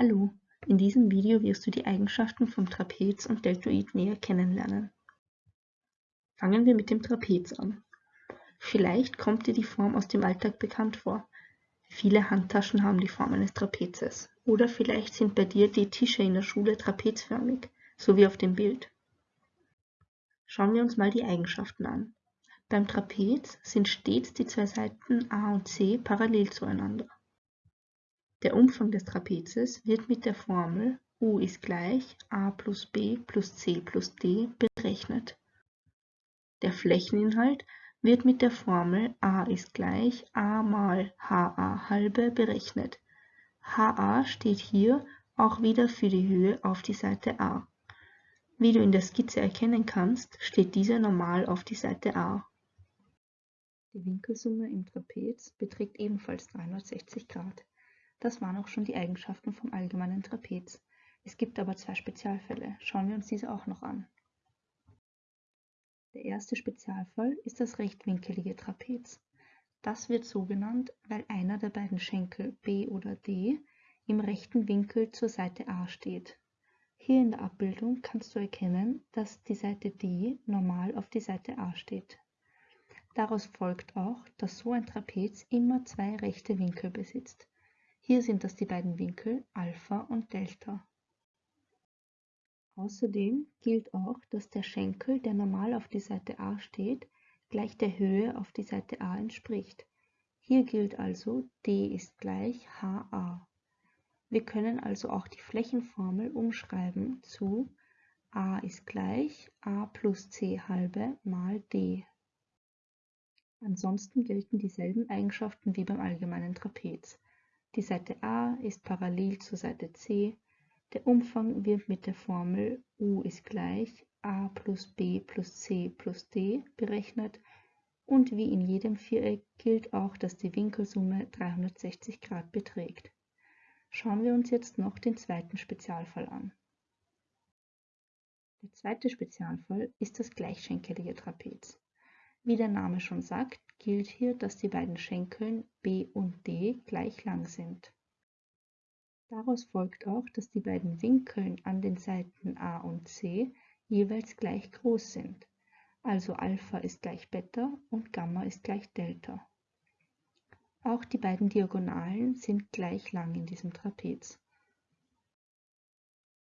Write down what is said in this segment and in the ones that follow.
Hallo, in diesem Video wirst du die Eigenschaften vom Trapez und Deltoid näher kennenlernen. Fangen wir mit dem Trapez an. Vielleicht kommt dir die Form aus dem Alltag bekannt vor. Viele Handtaschen haben die Form eines Trapezes. Oder vielleicht sind bei dir die Tische in der Schule trapezförmig, so wie auf dem Bild. Schauen wir uns mal die Eigenschaften an. Beim Trapez sind stets die zwei Seiten A und C parallel zueinander. Der Umfang des Trapezes wird mit der Formel U ist gleich a plus b plus c plus d berechnet. Der Flächeninhalt wird mit der Formel a ist gleich a mal ha halbe berechnet. ha steht hier auch wieder für die Höhe auf die Seite a. Wie du in der Skizze erkennen kannst, steht diese normal auf die Seite a. Die Winkelsumme im Trapez beträgt ebenfalls 360 Grad. Das waren auch schon die Eigenschaften vom allgemeinen Trapez. Es gibt aber zwei Spezialfälle. Schauen wir uns diese auch noch an. Der erste Spezialfall ist das rechtwinkelige Trapez. Das wird so genannt, weil einer der beiden Schenkel B oder D im rechten Winkel zur Seite A steht. Hier in der Abbildung kannst du erkennen, dass die Seite D normal auf die Seite A steht. Daraus folgt auch, dass so ein Trapez immer zwei rechte Winkel besitzt. Hier sind das die beiden Winkel Alpha und Delta. Außerdem gilt auch, dass der Schenkel, der normal auf die Seite A steht, gleich der Höhe auf die Seite A entspricht. Hier gilt also d ist gleich HA. Wir können also auch die Flächenformel umschreiben zu a ist gleich a plus c halbe mal d. Ansonsten gelten dieselben Eigenschaften wie beim allgemeinen Trapez. Die Seite A ist parallel zur Seite C. Der Umfang wird mit der Formel U ist gleich a plus b plus c plus d berechnet und wie in jedem Viereck gilt auch, dass die Winkelsumme 360 Grad beträgt. Schauen wir uns jetzt noch den zweiten Spezialfall an. Der zweite Spezialfall ist das gleichschenkelige Trapez. Wie der Name schon sagt, gilt hier, dass die beiden Schenkeln B und D gleich lang sind. Daraus folgt auch, dass die beiden Winkeln an den Seiten A und C jeweils gleich groß sind. Also Alpha ist gleich Beta und Gamma ist gleich Delta. Auch die beiden Diagonalen sind gleich lang in diesem Trapez.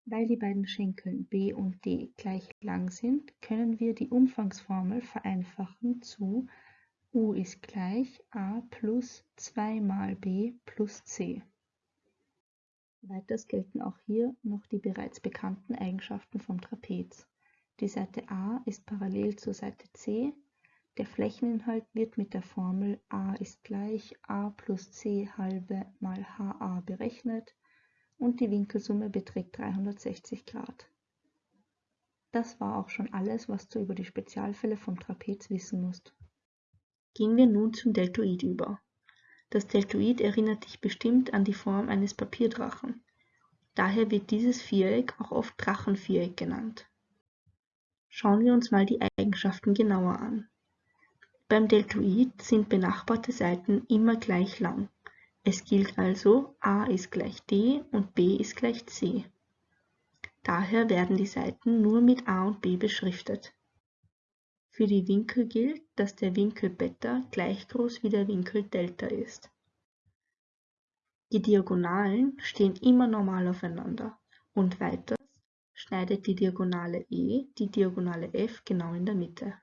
Weil die beiden Schenkel B und D gleich lang sind, können wir die Umfangsformel vereinfachen zu U ist gleich a plus 2 mal b plus c. Weiters gelten auch hier noch die bereits bekannten Eigenschaften vom Trapez. Die Seite a ist parallel zur Seite c. Der Flächeninhalt wird mit der Formel a ist gleich a plus c halbe mal ha berechnet und die Winkelsumme beträgt 360 Grad. Das war auch schon alles, was du über die Spezialfälle vom Trapez wissen musst. Gehen wir nun zum Deltoid über. Das Deltoid erinnert dich bestimmt an die Form eines Papierdrachen. Daher wird dieses Viereck auch oft Drachenviereck genannt. Schauen wir uns mal die Eigenschaften genauer an. Beim Deltoid sind benachbarte Seiten immer gleich lang. Es gilt also, a ist gleich d und b ist gleich c. Daher werden die Seiten nur mit a und b beschriftet. Für die Winkel gilt, dass der Winkel Beta gleich groß wie der Winkel Delta ist. Die Diagonalen stehen immer normal aufeinander und weiters schneidet die Diagonale E die Diagonale F genau in der Mitte.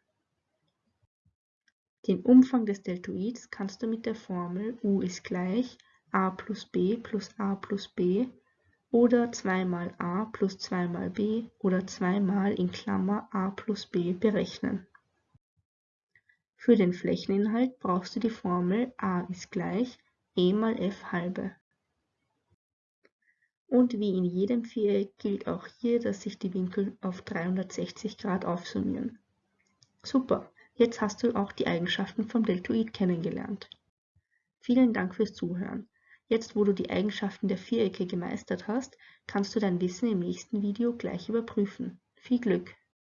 Den Umfang des Deltoids kannst du mit der Formel U ist gleich a plus b plus a plus b oder 2 mal a plus 2 mal b oder 2 mal in Klammer a plus b berechnen. Für den Flächeninhalt brauchst du die Formel a ist gleich e mal f halbe. Und wie in jedem Viereck gilt auch hier, dass sich die Winkel auf 360 Grad aufsummieren. Super! Jetzt hast du auch die Eigenschaften vom Deltoid kennengelernt. Vielen Dank fürs Zuhören. Jetzt, wo du die Eigenschaften der Vierecke gemeistert hast, kannst du dein Wissen im nächsten Video gleich überprüfen. Viel Glück!